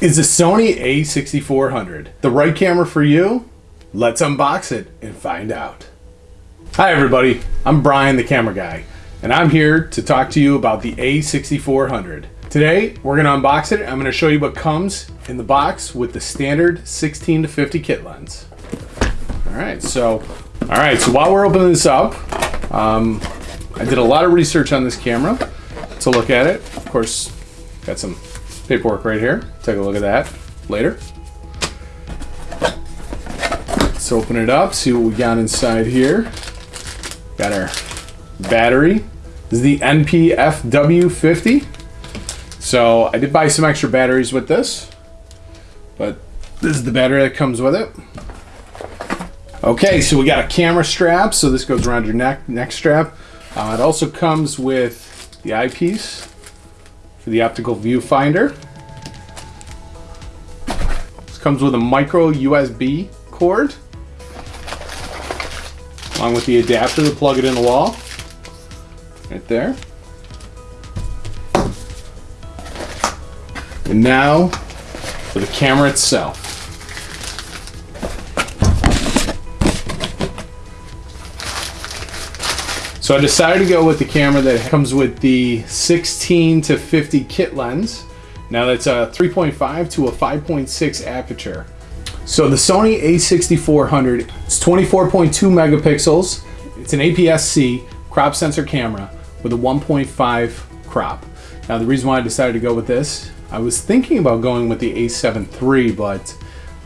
Is the Sony a6400 the right camera for you? Let's unbox it and find out. Hi everybody, I'm Brian the camera guy, and I'm here to talk to you about the a6400. Today, we're gonna unbox it. I'm gonna show you what comes in the box with the standard 16 to 50 kit lens. All right, so, all right, so while we're opening this up, um, I did a lot of research on this camera to look at it. Of course, got some paperwork right here. Take a look at that later. Let's open it up, see what we got inside here. Got our battery. This is the NP-FW50. So I did buy some extra batteries with this, but this is the battery that comes with it. Okay, so we got a camera strap, so this goes around your neck, neck strap. Uh, it also comes with the eyepiece for the optical viewfinder. This comes with a micro USB cord, along with the adapter to plug it in the wall, right there. And now for the camera itself. So I decided to go with the camera that comes with the 16 to 50 kit lens. Now that's a 3.5 to a 5.6 aperture. So the Sony a6400, it's 24.2 megapixels. It's an APS-C crop sensor camera with a 1.5 crop. Now the reason why I decided to go with this, I was thinking about going with the a7 III, but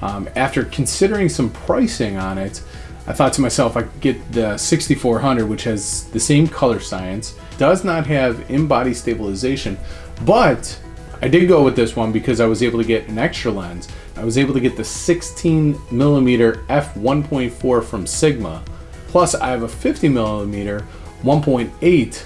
um, after considering some pricing on it, I thought to myself I could get the 6400 which has the same color science, does not have in-body stabilization, but I did go with this one because I was able to get an extra lens. I was able to get the 16 millimeter f1.4 from Sigma, plus I have a 50 millimeter 1.8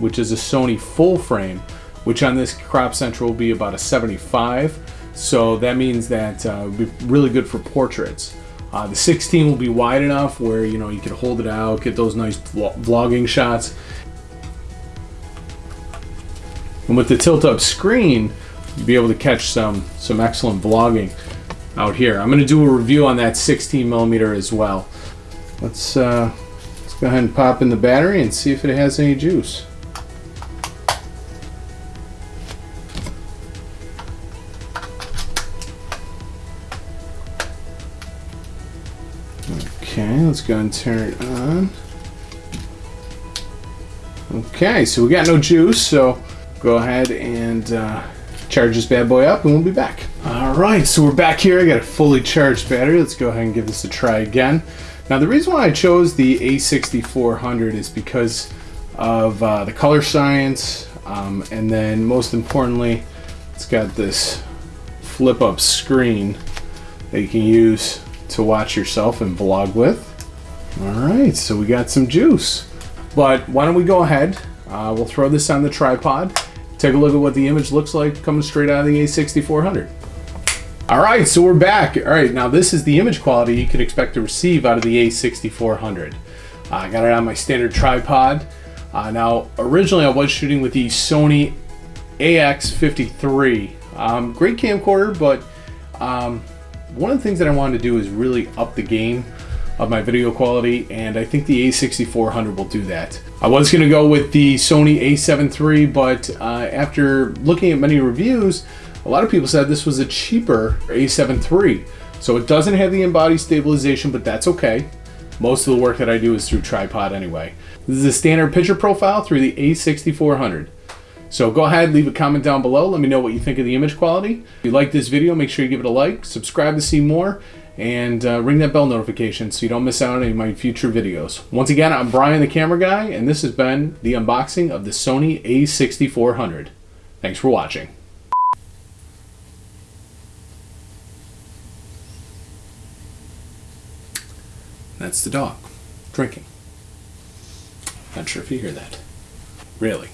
which is a Sony full frame, which on this crop sensor will be about a 75. So that means that uh, it would be really good for portraits. Uh, the 16 will be wide enough where you know you can hold it out, get those nice vlogging shots. And with the tilt-up screen, you'll be able to catch some some excellent vlogging out here. I'm going to do a review on that 16 millimeter as well. Let's uh, let's go ahead and pop in the battery and see if it has any juice. Okay, let's go and turn it on. Okay, so we got no juice, so go ahead and uh, charge this bad boy up and we'll be back. All right, so we're back here. I got a fully charged battery. Let's go ahead and give this a try again. Now the reason why I chose the A6400 is because of uh, the color science, um, and then most importantly, it's got this flip up screen that you can use to watch yourself and vlog with. All right, so we got some juice. But why don't we go ahead, uh, we'll throw this on the tripod, take a look at what the image looks like coming straight out of the A6400. All right, so we're back. All right, now this is the image quality you can expect to receive out of the A6400. Uh, I got it on my standard tripod. Uh, now, originally I was shooting with the Sony AX53. Um, great camcorder, but um, one of the things that I wanted to do is really up the game of my video quality and I think the a6400 will do that. I was going to go with the Sony a7 III but uh, after looking at many reviews a lot of people said this was a cheaper a7 III. So it doesn't have the in-body stabilization but that's okay. Most of the work that I do is through tripod anyway. This is a standard picture profile through the a6400. So go ahead, leave a comment down below. Let me know what you think of the image quality. If you like this video, make sure you give it a like, subscribe to see more, and uh, ring that bell notification so you don't miss out on any of my future videos. Once again, I'm Brian the camera guy, and this has been the unboxing of the Sony a6400. Thanks for watching. That's the dog, drinking. Not sure if you hear that. Really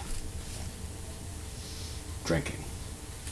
drinking.